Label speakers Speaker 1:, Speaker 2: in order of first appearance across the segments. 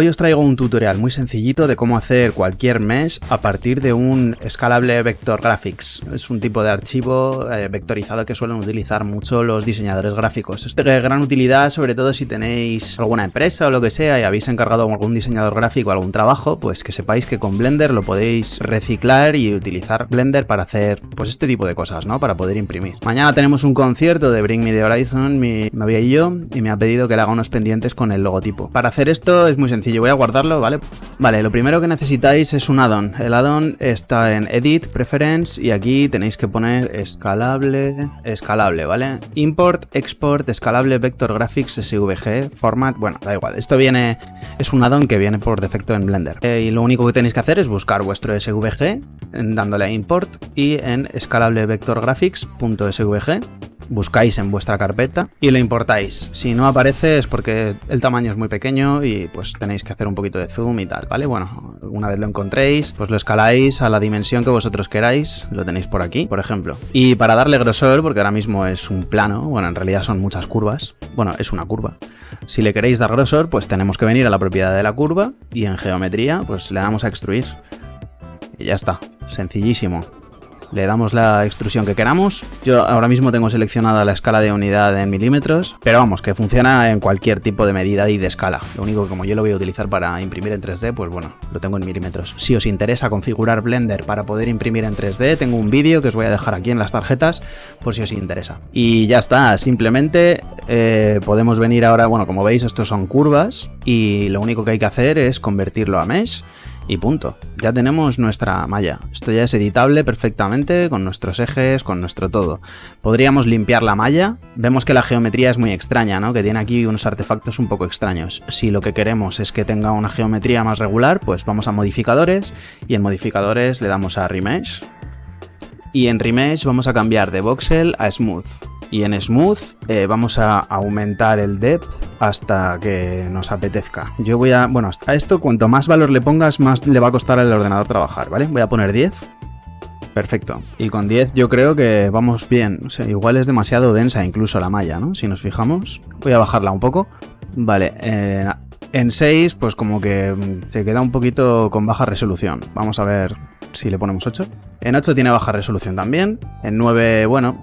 Speaker 1: Hoy os traigo un tutorial muy sencillito de cómo hacer cualquier mesh a partir de un escalable vector graphics. Es un tipo de archivo eh, vectorizado que suelen utilizar mucho los diseñadores gráficos. Esto de gran utilidad sobre todo si tenéis alguna empresa o lo que sea y habéis encargado a algún diseñador gráfico algún trabajo, pues que sepáis que con Blender lo podéis reciclar y utilizar Blender para hacer pues este tipo de cosas, ¿no? Para poder imprimir. Mañana tenemos un concierto de Bring Me The Horizon, mi novia y yo, y me ha pedido que le haga unos pendientes con el logotipo. Para hacer esto es muy sencillo yo voy a guardarlo, ¿vale? Vale, lo primero que necesitáis es un addon. El addon está en Edit, Preference y aquí tenéis que poner escalable, escalable, ¿vale? Import, Export, escalable Vector Graphics SVG, Format, bueno, da igual. Esto viene, es un addon que viene por defecto en Blender. Eh, y lo único que tenéis que hacer es buscar vuestro SVG dándole a Import y en escalable Vector Graphics.svg buscáis en vuestra carpeta y lo importáis. Si no aparece es porque el tamaño es muy pequeño y pues tenéis que hacer un poquito de zoom y tal, ¿vale? Bueno, una vez lo encontréis, pues lo escaláis a la dimensión que vosotros queráis, lo tenéis por aquí, por ejemplo. Y para darle grosor, porque ahora mismo es un plano, bueno, en realidad son muchas curvas, bueno, es una curva. Si le queréis dar grosor, pues tenemos que venir a la propiedad de la curva y en geometría, pues le damos a extruir. Y ya está, sencillísimo le damos la extrusión que queramos. Yo ahora mismo tengo seleccionada la escala de unidad en milímetros, pero vamos, que funciona en cualquier tipo de medida y de escala. Lo único que como yo lo voy a utilizar para imprimir en 3D, pues bueno, lo tengo en milímetros. Si os interesa configurar Blender para poder imprimir en 3D, tengo un vídeo que os voy a dejar aquí en las tarjetas por si os interesa. Y ya está, simplemente eh, podemos venir ahora, bueno, como veis, estos son curvas y lo único que hay que hacer es convertirlo a mesh y punto. Ya tenemos nuestra malla. Esto ya es editable perfectamente con nuestros ejes, con nuestro todo. Podríamos limpiar la malla. Vemos que la geometría es muy extraña, ¿no? Que tiene aquí unos artefactos un poco extraños. Si lo que queremos es que tenga una geometría más regular, pues vamos a modificadores y en modificadores le damos a remesh. Y en remesh vamos a cambiar de voxel a smooth. Y en Smooth eh, vamos a aumentar el depth hasta que nos apetezca. Yo voy a... Bueno, a esto cuanto más valor le pongas, más le va a costar al ordenador trabajar, ¿vale? Voy a poner 10. Perfecto. Y con 10 yo creo que vamos bien. O sea, igual es demasiado densa incluso la malla, ¿no? Si nos fijamos. Voy a bajarla un poco. Vale, eh, en 6 pues como que se queda un poquito con baja resolución. Vamos a ver si le ponemos 8. En 8 tiene baja resolución también. En 9, bueno,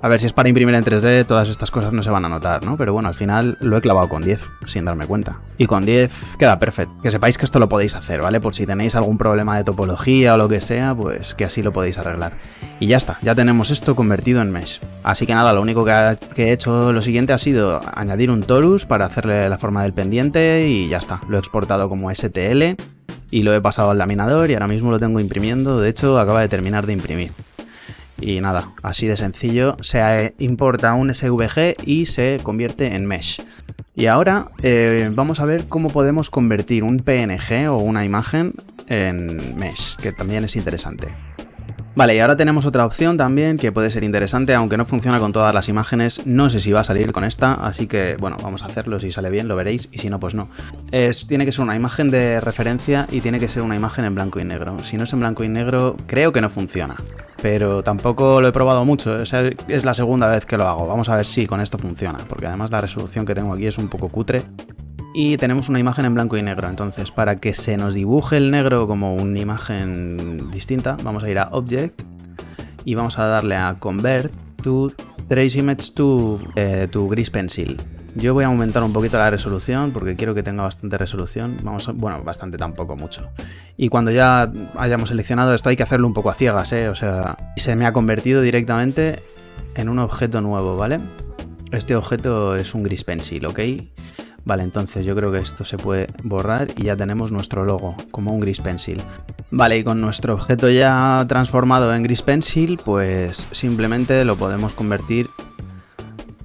Speaker 1: a ver, si es para imprimir en 3D, todas estas cosas no se van a notar, ¿no? Pero bueno, al final lo he clavado con 10, sin darme cuenta. Y con 10 queda perfecto. Que sepáis que esto lo podéis hacer, ¿vale? Por si tenéis algún problema de topología o lo que sea, pues que así lo podéis arreglar. Y ya está, ya tenemos esto convertido en mesh. Así que nada, lo único que, he hecho lo siguiente ha sido añadir un torus para hacerle la forma del pendiente y ya está. Lo he exportado como STL y lo he pasado al laminador y ahora mismo lo tengo imprimiendo. De hecho, acaba de terminar de imprimir. Y nada, así de sencillo, se importa un SVG y se convierte en mesh. Y ahora eh, vamos a ver cómo podemos convertir un PNG o una imagen en mesh, que también es interesante. Vale, y ahora tenemos otra opción también que puede ser interesante, aunque no funciona con todas las imágenes, no sé si va a salir con esta, así que bueno, vamos a hacerlo, si sale bien lo veréis, y si no, pues no. Tiene que ser una imagen de referencia y tiene que ser una imagen en blanco y negro. Si no es en blanco y negro, creo que no funciona pero tampoco lo he probado mucho, es la segunda vez que lo hago. Vamos a ver si con esto funciona, porque además la resolución que tengo aquí es un poco cutre. Y tenemos una imagen en blanco y negro, entonces para que se nos dibuje el negro como una imagen distinta, vamos a ir a Object y vamos a darle a Convert to Trace Image to, eh, Grease Pencil. Yo voy a aumentar un poquito la resolución porque quiero que tenga bastante resolución. Vamos bueno, bastante tampoco, mucho. Y cuando ya hayamos seleccionado esto hay que hacerlo un poco a ciegas, ¿eh? O sea, se me ha convertido directamente en un objeto nuevo, ¿vale? Este objeto es un gris pencil, ¿ok? Vale, entonces yo creo que esto se puede borrar y ya tenemos nuestro logo, como un gris pencil. Vale, y con nuestro objeto ya transformado en gris pencil, pues simplemente lo podemos convertir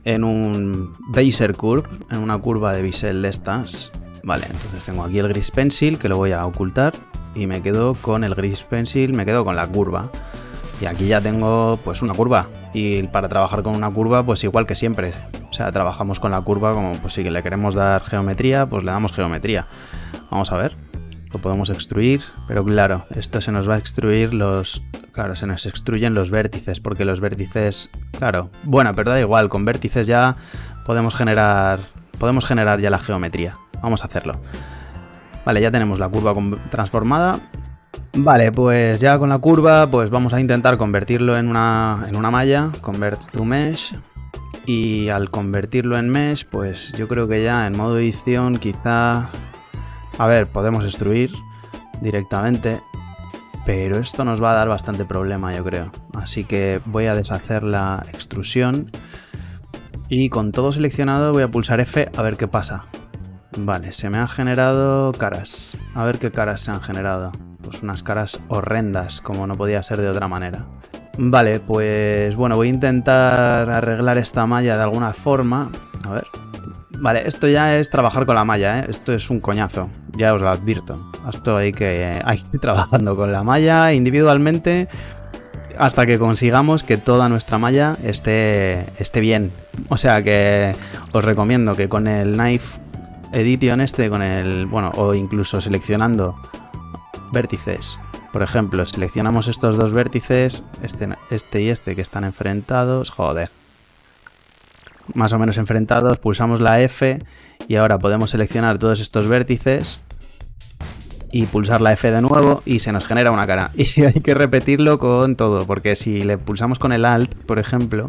Speaker 1: en un Bezier Curve, en una curva de bisel de estas. Vale, entonces tengo aquí el gris pencil que lo voy a ocultar y me quedo con el gris pencil, me quedo con la curva. Y aquí ya tengo pues una curva y para trabajar con una curva pues igual que siempre. O sea, trabajamos con la curva como pues si le queremos dar geometría, pues le damos geometría. Vamos a ver. Lo podemos extruir, pero claro, esto se nos va a extruir los Claro, se nos extruyen los vértices, porque los vértices... Claro, bueno, pero da igual, con vértices ya podemos generar, podemos generar ya la geometría. Vamos a hacerlo. Vale, ya tenemos la curva transformada. Vale, pues ya con la curva, pues vamos a intentar convertirlo en una, en una malla, convert to mesh. Y al convertirlo en mesh, pues yo creo que ya en modo edición quizá... A ver, podemos extruir directamente, pero esto nos va a dar bastante problema, yo creo. Así que voy a deshacer la extrusión y con todo seleccionado voy a pulsar F a ver qué pasa. Vale, se me han generado caras. A ver qué caras se han generado. Pues unas caras horrendas, como no podía ser de otra manera. Vale, pues bueno, voy a intentar arreglar esta malla de alguna forma. A ver. Vale, esto ya es trabajar con la malla, ¿eh? Esto es un coñazo, ya os lo advierto. Esto hay que, hay que ir trabajando con la malla individualmente hasta que consigamos que toda nuestra malla esté, esté bien. O sea que os recomiendo que con el Knife Edition este, con el, bueno, o incluso seleccionando vértices. Por ejemplo, seleccionamos estos dos vértices, este, este y este que están enfrentados, joder. Más o menos enfrentados, pulsamos la F y ahora podemos seleccionar todos estos vértices y pulsar la F de nuevo y se nos genera una cara. Y hay que repetirlo con todo, porque si le pulsamos con el Alt, por ejemplo,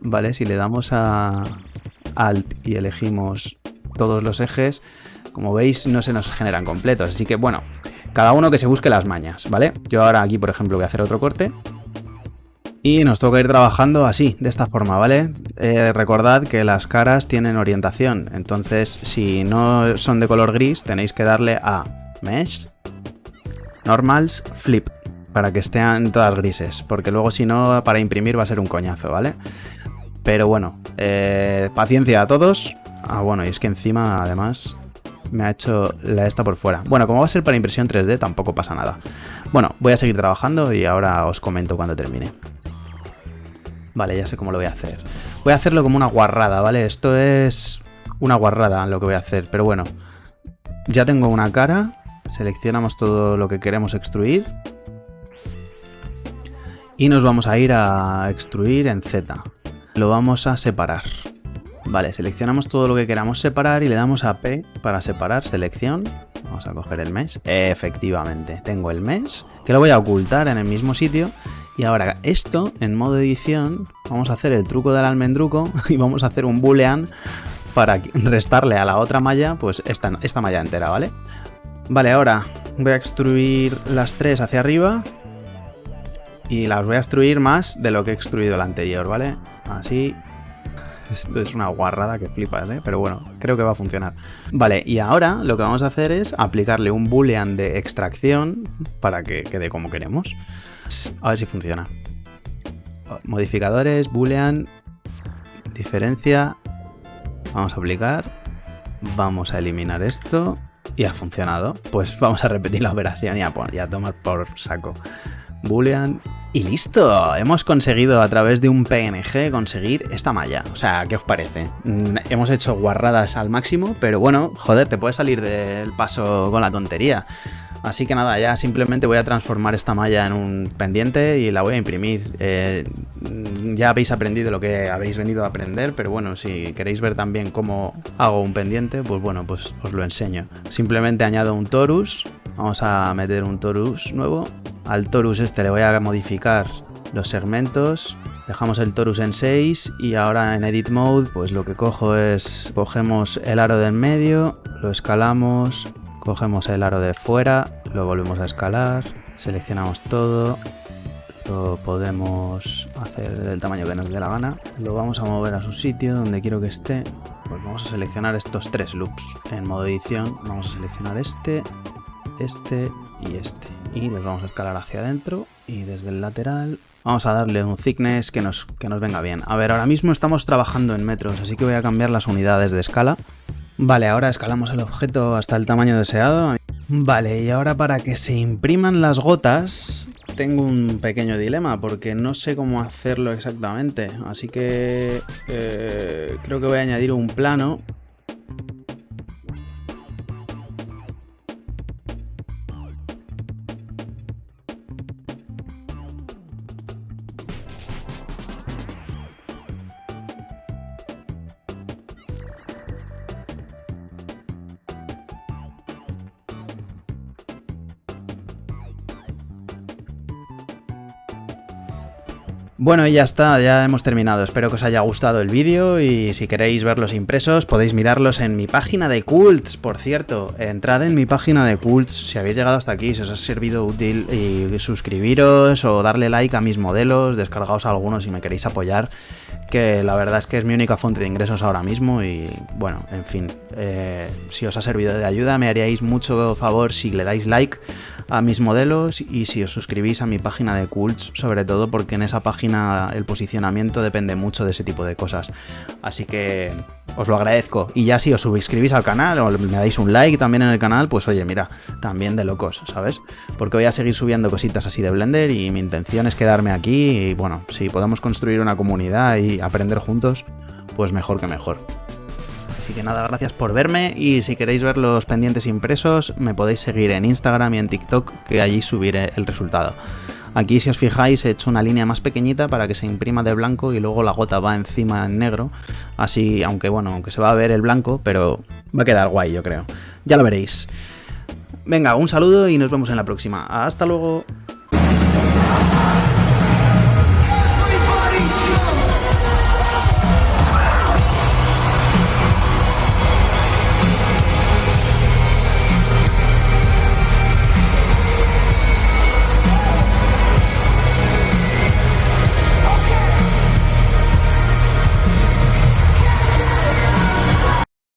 Speaker 1: ¿vale? Si le damos a Alt y elegimos todos los ejes, como veis no se nos generan completos. Así que bueno, cada uno que se busque las mañas, ¿vale? Yo ahora aquí, por ejemplo, voy a hacer otro corte. Y nos toca ir trabajando así, de esta forma, ¿vale? Eh, recordad que las caras tienen orientación, entonces si no son de color gris tenéis que darle a Mesh, Normals, Flip, para que estén todas grises, porque luego si no, para imprimir va a ser un coñazo, ¿vale? Pero bueno, eh, paciencia a todos. Ah, bueno, y es que encima, además, me ha hecho la esta por fuera. Bueno, como va a ser para impresión 3D, tampoco pasa nada. Bueno, voy a seguir trabajando y ahora os comento cuando termine. Vale, ya sé cómo lo voy a hacer. Voy a hacerlo como una guarrada, ¿vale? Esto es una guarrada lo que voy a hacer, pero bueno. Ya tengo una cara Seleccionamos todo lo que queremos extruir. Y nos vamos a ir a extruir en Z. Lo vamos a separar. Vale, seleccionamos todo lo que queramos separar y le damos a P para separar, selección. Vamos a coger el mesh. Efectivamente, tengo el mesh, que lo voy a ocultar en el mismo sitio. Y ahora esto, en modo edición, vamos a hacer el truco del almendruco y vamos a hacer un boolean para restarle a la otra malla, pues esta, esta malla entera, ¿vale? Vale, ahora voy a extruir las tres hacia arriba y las voy a extruir más de lo que he extruido el anterior, ¿vale? Así. Esto es una guarrada que flipas, ¿eh? Pero bueno, creo que va a funcionar. Vale, y ahora lo que vamos a hacer es aplicarle un boolean de extracción para que quede como queremos. A ver si funciona. Modificadores, boolean, diferencia. Vamos a aplicar. Vamos a eliminar esto y ha funcionado. Pues vamos a repetir la operación y a, y a tomar por saco. Boolean y listo. Hemos conseguido a través de un PNG conseguir esta malla. O sea, ¿qué os parece? Mm, hemos hecho guarradas al máximo, pero bueno, joder, te puedes salir del paso con la tontería. Así que nada, ya simplemente voy a transformar esta malla en un pendiente y la voy a imprimir. Eh, ya habéis aprendido lo que habéis venido a aprender, pero bueno, si queréis ver también cómo hago un pendiente, pues bueno, pues os lo enseño. Simplemente añado un torus, vamos a meter un torus nuevo. Al torus este le voy a modificar los segmentos, dejamos el torus en 6 y ahora en edit mode pues lo que cojo es, cogemos el aro del medio, lo escalamos, Cogemos el aro de fuera, lo volvemos a escalar, seleccionamos todo, lo podemos hacer del tamaño que nos dé la gana. Lo vamos a mover a su sitio donde quiero que esté. Pues vamos a seleccionar estos tres loops. En modo edición vamos a seleccionar este, este y este. Y los vamos a escalar hacia adentro y desde el lateral vamos a darle un thickness que nos, que nos venga bien. A ver, ahora mismo estamos trabajando en metros, así que voy a cambiar las unidades de escala. Vale, ahora escalamos el objeto hasta el tamaño deseado. Vale, y ahora para que se impriman las gotas tengo un pequeño dilema porque no sé cómo hacerlo exactamente. Así que eh, creo que voy a añadir un plano Bueno, y ya está, ya hemos terminado. Espero que os haya gustado el vídeo y si queréis verlos impresos podéis mirarlos en mi página de Cults, por cierto. Entrad en mi página de Cults si habéis llegado hasta aquí, si os ha servido útil y suscribiros o darle like a mis modelos, descargaos algunos si me queréis apoyar, que la verdad es que es mi única fuente de ingresos ahora mismo y bueno, en fin, eh, si os ha servido de ayuda me haríais mucho favor si le dais like a mis modelos y si os suscribís a mi página de Cults, sobre todo porque en esa el posicionamiento depende mucho de ese tipo de cosas. Así que os lo agradezco. Y ya si os suscribís al canal o me dais un like también en el canal, pues oye, mira, también de locos, ¿sabes? Porque voy a seguir subiendo cositas así de Blender y mi intención es quedarme aquí y bueno, si podemos construir una comunidad y aprender juntos, pues mejor que mejor. Así que nada, gracias por verme y si queréis ver los pendientes impresos me podéis seguir en Instagram y en TikTok que allí subiré el resultado. Aquí si os fijáis he hecho una línea más pequeñita para que se imprima de blanco y luego la gota va encima en negro. Así, aunque bueno, aunque se va a ver el blanco, pero va a quedar guay yo creo. Ya lo veréis. Venga, un saludo y nos vemos en la próxima. Hasta luego.